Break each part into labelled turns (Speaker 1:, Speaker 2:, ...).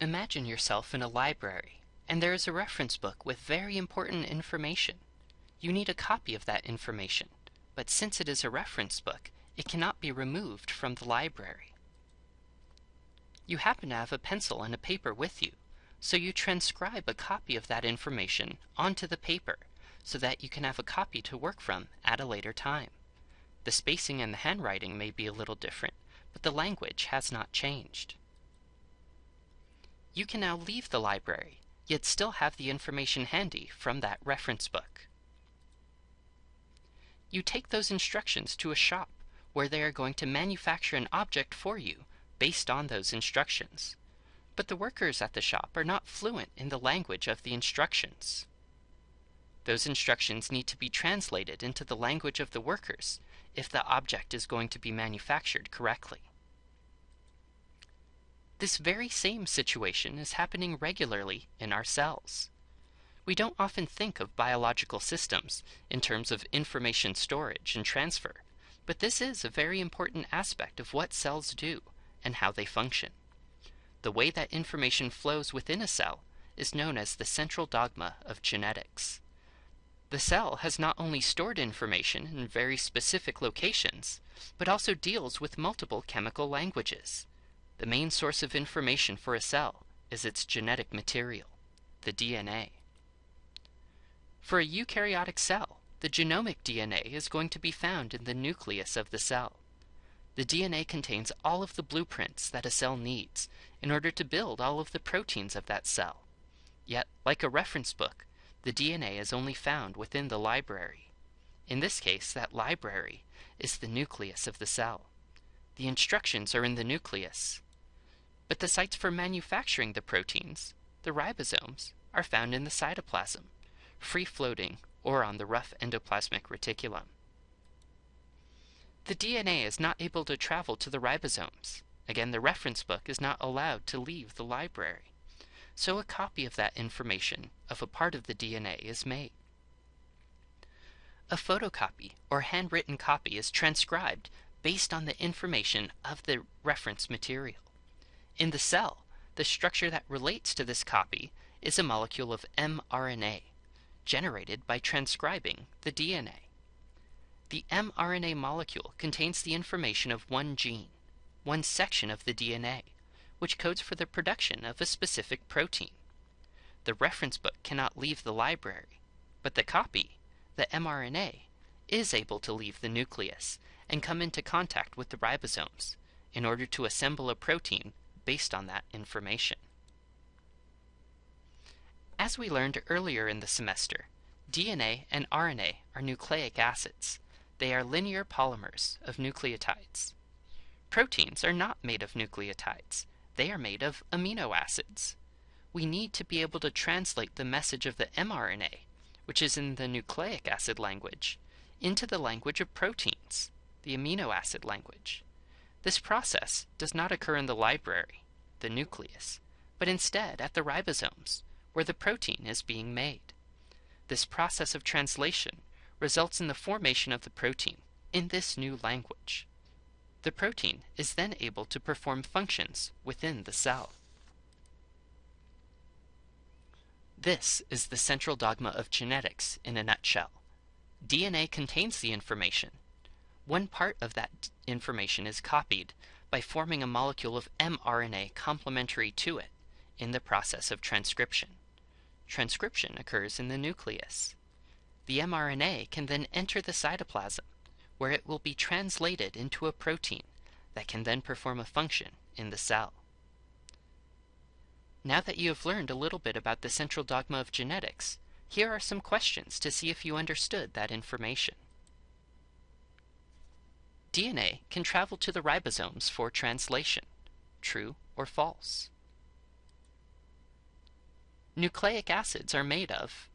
Speaker 1: Imagine yourself in a library, and there is a reference book with very important information. You need a copy of that information, but since it is a reference book, it cannot be removed from the library. You happen to have a pencil and a paper with you, so you transcribe a copy of that information onto the paper so that you can have a copy to work from at a later time. The spacing and the handwriting may be a little different, but the language has not changed. You can now leave the library, yet still have the information handy from that reference book. You take those instructions to a shop where they are going to manufacture an object for you based on those instructions. But the workers at the shop are not fluent in the language of the instructions. Those instructions need to be translated into the language of the workers if the object is going to be manufactured correctly. This very same situation is happening regularly in our cells. We don't often think of biological systems in terms of information storage and transfer, but this is a very important aspect of what cells do and how they function. The way that information flows within a cell is known as the central dogma of genetics. The cell has not only stored information in very specific locations, but also deals with multiple chemical languages. The main source of information for a cell is its genetic material, the DNA. For a eukaryotic cell, the genomic DNA is going to be found in the nucleus of the cell. The DNA contains all of the blueprints that a cell needs in order to build all of the proteins of that cell. Yet, like a reference book, the DNA is only found within the library. In this case, that library is the nucleus of the cell. The instructions are in the nucleus. But the sites for manufacturing the proteins, the ribosomes, are found in the cytoplasm, free-floating or on the rough endoplasmic reticulum. The DNA is not able to travel to the ribosomes. Again, the reference book is not allowed to leave the library. So a copy of that information of a part of the DNA is made. A photocopy or handwritten copy is transcribed based on the information of the reference material. In the cell, the structure that relates to this copy is a molecule of mRNA, generated by transcribing the DNA. The mRNA molecule contains the information of one gene, one section of the DNA, which codes for the production of a specific protein. The reference book cannot leave the library, but the copy, the mRNA, is able to leave the nucleus and come into contact with the ribosomes in order to assemble a protein based on that information. As we learned earlier in the semester, DNA and RNA are nucleic acids. They are linear polymers of nucleotides. Proteins are not made of nucleotides. They are made of amino acids. We need to be able to translate the message of the mRNA, which is in the nucleic acid language, into the language of proteins, the amino acid language. This process does not occur in the library, the nucleus, but instead at the ribosomes, where the protein is being made. This process of translation results in the formation of the protein in this new language. The protein is then able to perform functions within the cell. This is the central dogma of genetics in a nutshell. DNA contains the information. One part of that information is copied by forming a molecule of mRNA complementary to it in the process of transcription. Transcription occurs in the nucleus. The mRNA can then enter the cytoplasm, where it will be translated into a protein that can then perform a function in the cell. Now that you have learned a little bit about the central dogma of genetics, here are some questions to see if you understood that information. DNA can travel to the ribosomes for translation. True or false? Nucleic acids are made of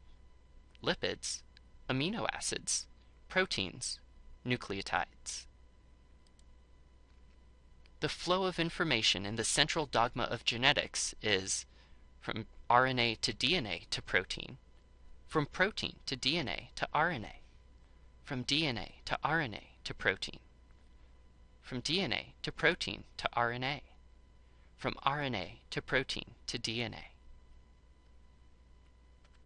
Speaker 1: lipids, amino acids, proteins, nucleotides. The flow of information in the central dogma of genetics is from RNA to DNA to protein, from protein to DNA to RNA, from DNA to RNA to protein, from DNA to protein to RNA, from RNA to protein to DNA.